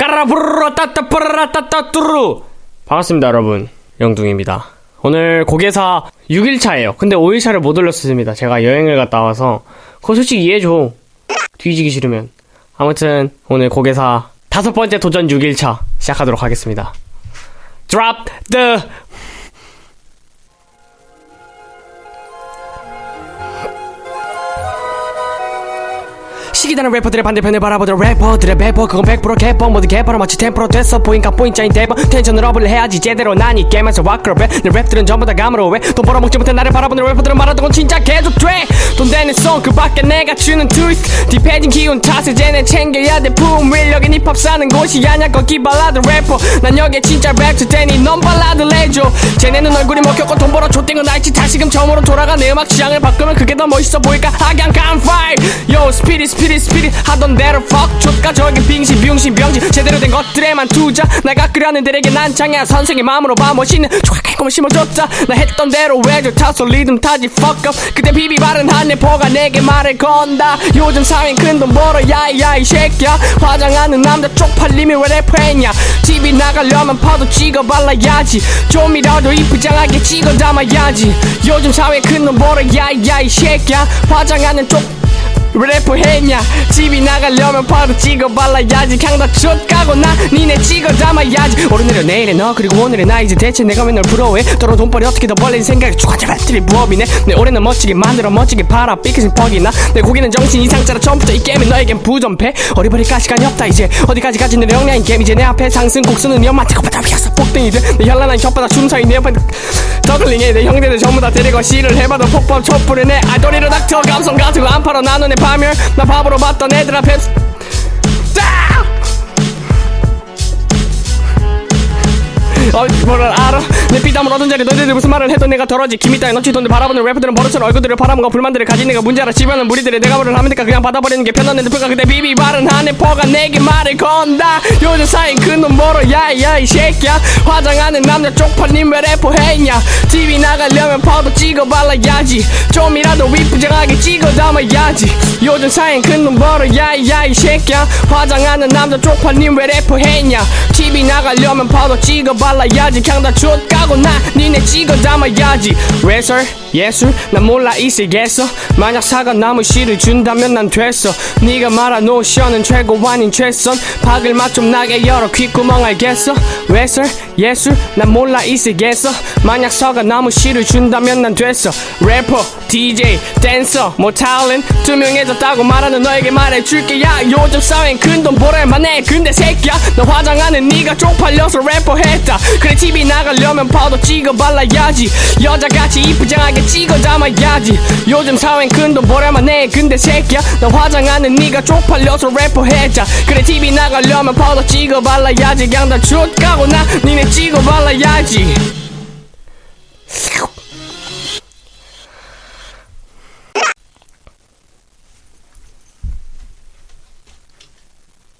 까라부르르 따따뿌르라 따따뚜루. 반갑습니다 여러분. 영둥입니다. 오늘 고개사 6일차예요. 근데 5일차를 못 올렸습니다. 제가 여행을 갔다 와서. 그거 솔직히 이해해줘. 뒤지기 싫으면. 아무튼 오늘 고개사 다섯 번째 도전 6일차 시작하도록 하겠습니다. Drop the 시기다는 래퍼들의 반대편을 바라보던 래퍼들의 배퍼. 그건 100% 개퍼. 모두 개퍼로 마치 템퍼로 됐어. 보인가 보인자인 대버 텐션을 업을 해야지 제대로. 난이 게임에서 와크업해 내 랩들은 전부 다 감으로 왜돈 벌어먹지 못해 나를 바라보는 래퍼들은 말하던 건 진짜 계속 돼돈 되는 송그 밖에 내가 주는 트위스트 딥해진 기운 탓에 쟤네 챙겨야 돼. 품을 여긴 힙합 사는 곳이 아냐 거기 발라드 래퍼. 난 여기에 진짜 랩트 테니 넌 발라드 내줘. 쟤네는 얼굴이 먹혔고 돈 벌어 줬던 건 알지. 다시금 처음으로 돌아가 내 음악 취향을 바꾸면 그게 더 멋있어 보일까? 하강 깜파이 Yo 스피릿 스피릿 스피릿 하던 대로 fuck 족가 저기 빙신 병신 병신. 제대로 된 것들에만 투자. 내가 끓여는 들에게 난창이야 선생의 마음으로 봐 멋있는 조각할 거면 심어줬자 나 했던 대로 왜저 타소 리듬 타지 fuck up. 그때 비비 바른 한 내포가 내게 말을 건다. 요즘 사회는 큰돈 벌어 야이야 이 새끼야. 화장하는 남자 쪽팔리면 왜 래퍼했냐? TV 나가려면 파도 찍어 발라야지. 좀이라도 이쁘장하게 찍어 담아야지. 요즘 사회 큰돈 벌어 야이야 이 새끼야. 화장하는 쪽 래퍼 했냐? 집이 나가려면 바로 찍어 발라야지. 강다 쫓가고 나 니네 찍어 담아야지. 오늘은 내일의 너 그리고 오늘의 나. 이제 대체 내가 왜널 부러워해? 떨어 돈벌이 어떻게 더 벌리는 생각이 쫙 잡아들이 부업이네? 내 올해는 멋지게 만들어 멋지게 팔아. 삐끗인 퍽이나? 내 고기는 정신 이상짜라 처음부터 이 게임은 너에겐 부전패? 어리버리까? 시간이 없다 이제. 어디까지 가지 내 역량인 게임? 이제 내 앞에 상승 곡수는 연마 태고바다 위에서 폭등이 돼내 현란한 혓바닥 춤사위 내 옆에 더글링해. 내 형제들 전부 다 데리고 시를 해봐도 폭법 촛불을 내 아이돌이로 닥터 감성 가지고 안 팔아. 나눈 내 파멸 나 바보로 봤던 애들 앞에 어, 뭐를 알아? 내 피땀을 얻은 자리 너희들이 무슨 말을 해도 내가 덜어지. 김이 따위 넘치 돈을 바라보는 래퍼들은 버릇처럼 얼굴들을 바라보고 불만들을 가진 내가 문제라. 지변은 무리들이 내가 뭐를 하면 니까? 그냥 받아버리는 게 편한 애들 불가 그때 비비 바른 한 해 퍼가 내게 말을 건다. 요즘 사인 큰돈 벌어 야야 이 새끼야. 화장하는 남자 쪽팔림 왜 래퍼 했냐? TV 나가려면 파도 찍어 발라야지. 좀이라도 위부장하게 찍어 담아야지. 요즘 사인 큰돈 벌어 야야 이 새끼야. 화장하는 남자 쪽팔림 왜 래퍼 했냐? TV 나가려면 파도 찍어 발라 야지. 강다 쫓가고 나 니네 찍어 담아야지. 레설 예술 난 몰라 있을겠어 만약 사과 나무 씨를 준다면 난 됐어. 네가 말한 노션은 최고 아닌 최선. 박을 맛 좀 나게 열어 귓구멍 알겠어? 레설 예술 난 몰라 있을겠어 만약 사과 나무 씨를 준다면 난 됐어. 래퍼 DJ 댄서 뭐 탤런트 투명해졌다고 말하는 너에게 말해줄게. 야 요즘 사회엔 큰 돈 벌을만 해. 근데 새끼야 너 화장하는 네가 쪽팔려서 래퍼 했다 그래 TV 나가려면 파도 찍어 발라야지. 여자같이 이쁘장하게 찍어 담아야지. 요즘 사회엔 큰돈 벌을만 해. 근데 새끼야 너 화장하는 네가 쪽팔려서 래퍼 했자. 그래 TV 나가려면 파도 찍어 발라야지. 그냥 다 좆까고 나 니네 찍어 발라야지